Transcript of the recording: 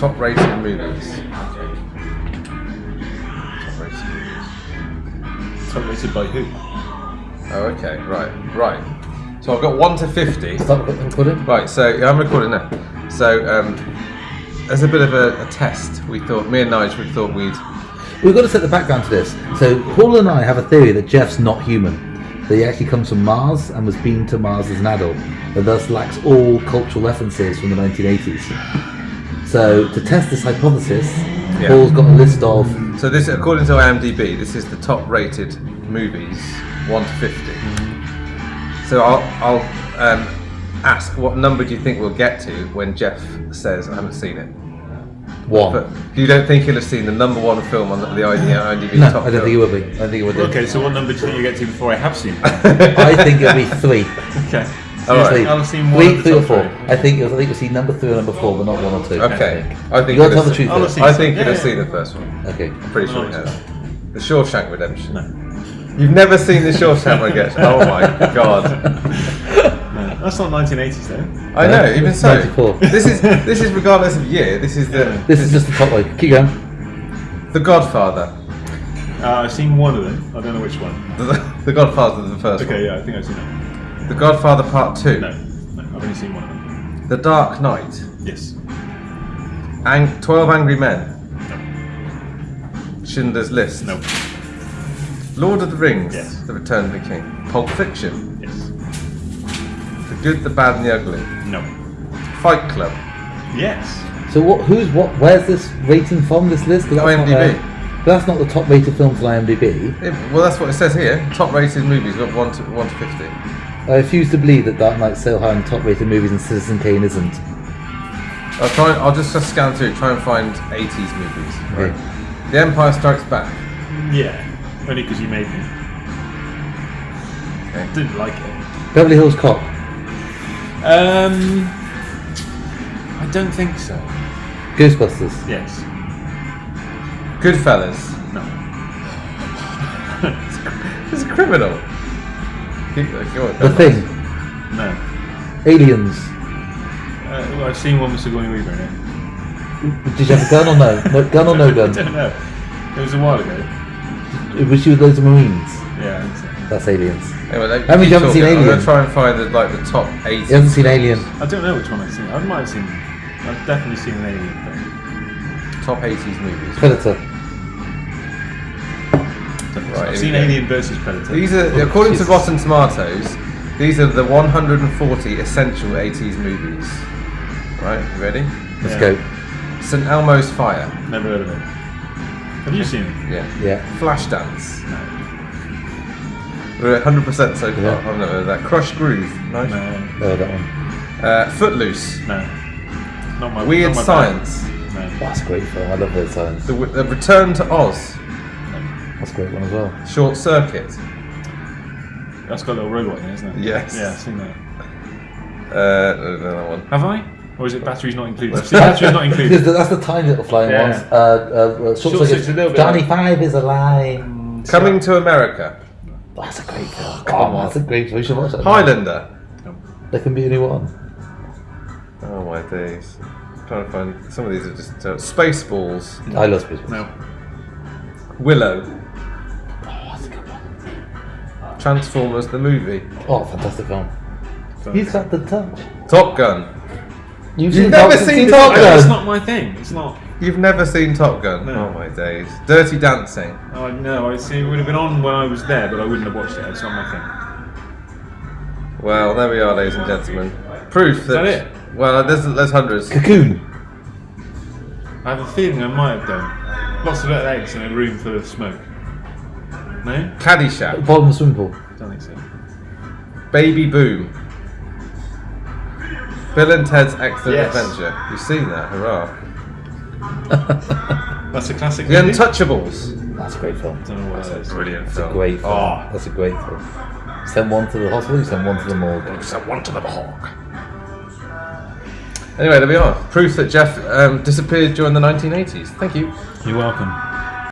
Top rated movies. Top rated movies. Tolerated by who? Oh, okay, right, right. So I've got 1 to 50. Start recording. Right, so yeah, I'm recording now. So, um, as a bit of a, a test, we thought, me and Nigel, we thought we'd. We've got to set the background to this. So Paul and I have a theory that Jeff's not human. That he actually comes from Mars and was beamed to Mars as an adult, and thus lacks all cultural references from the 1980s. So to test this hypothesis, Yeah. Paul's got a list of So, this, according to IMDb, this is the top rated movies, 1 to 50. So, I'll, I'll um, ask what number do you think we'll get to when Jeff says, I haven't seen it? one. But you don't think he'll have seen the number one film on the, the IMDb no, top I don't think it film? will be. I don't think it will do. Okay, so what number do you think you get to before I have seen it? I think it'll be three. okay. All right. Seriously. I'll have seen one Three, three or four. three. I think you'll, I think you'll see number three or number four, but not one or two. Okay, I think You he'll gotta tell have the truth. I'll though. see. I think Yeah, he'll have seen the first one. Okay. I'm pretty sure he No, has. The Shawshank Redemption. No. You've never seen the Shawshank Redemption? Oh my god! That's not 1980s though. I know. Even so, 94. this is this is regardless of year. This is the This is just the top one. Keep going. the Godfather. Uh, I've seen one of them. I don't know which one. The, the Godfather, the first Okay, yeah, I think I've seen that. One. The Godfather Part Two. No, no, I've only seen one of them. The Dark Knight. Yes. Ang- Twelve Angry Men. No. Schindler's List. No. Lord of the Rings. Yes. The Return of the King. Pulp Fiction. Yes. The Good, the Bad, and the Ugly. No. Fight Club. Yes. So what? Who's what? Where's this rating from? This list? that's not, IMDb. uh, that's not the top rated films on IMDb. Yeah, well, that's what it says here. Top rated movies, got one to one to fifty. I refuse to believe that Dark Knight's so high on top rated movies and Citizen Kane isn't. I'll try. I'll just just scan through, try and find eighties movies. Okay. The Empire Strikes Back. Yeah. Only because you made me. Okay. Didn't like it. Beverly Hills Cop. Um. I don't think so. Ghostbusters. Yes. Goodfellas. No. It's a criminal. Keep, go on, The go. Thing. No. Aliens. Uh, well, I've seen one with Sigourney Weaver in it. Did you have a gun or no? no gun or no I gun? don't know. It was a while ago. It Was she with loads of Marines? Yeah. I. That's Aliens. Anyway, like, How many keep you haven't seen talking. I'm Alien? gonna try and find the, like the top eight. You haven't seen Alien? I don't know which one I've seen. I might have seen. I've definitely seen an alien thing. Top eighties movies. Predator. Right, I've seen we. Alien versus Predator. These are, according to Rotten Tomatoes, these are the 140 essential 80s movies. Right, you ready? Let's Yeah. go. St. Elmo's Fire. Never heard of it. Have you seen it? Yeah. Yeah. Flashdance. No. We're at 100% so far. Yeah. I've never heard of that. Krush Groove. No. No. Oh, that one. Uh, Footloose. No. Not my. Weird not my bag. Science. No. Oh, that's a great film. I love Weird Science. The, the Return to Oz. That's a great one as well. Short Circuit. That's got a little robot in it, isn't it? Yes. Yeah, I've seen that. Uh, no, no, that one. Have I? Or is it batteries not included? I've batteries not included. that's the tiny little flying Yeah. ones. Uh, uh, uh, short Short circuit. Circuit's a little bit Johnny like- Five is a lie. Coming to America. That's a great film. come Oh, on. that's a great film. We should watch that. Highlander. There can be anyone. Oh my days. I'm trying to find some of these are just uh, Spaceballs. I love Space Force. No. Willow. Transformers the movie. Oh, fantastic film. So- He's got the touch. Top Gun. You've, You've never Top- seen Top Top No, it's not my thing. It's not. You've never seen Top Gun? No. Oh my days. Dirty Dancing. Oh, no, I see. It would have been on when I was there, but I wouldn't have watched it. It's not my thing. Well, there we are, ladies and gentlemen. Proof that. that it? Well, there's, there's hundreds. Cocoon. I have a feeling I might have done. Lots of little eggs in a room full of smoke. No? Caddyshack. Bottom of the swimming pool. Don't think so. Baby Boom. Bill and Ted's Excellent Yes. Adventure. You've seen that, hurrah. That's a classic. The movie? Untouchables. That's a great film. Don't know what that is. Brilliant That's a film. great film. Oh, That's a great film. Send one to the hospital, you send one to the morgue. Send one to the hog. Anyway, there we are. Proof that Jeff um, disappeared during the 1980s. Thank you. You're welcome.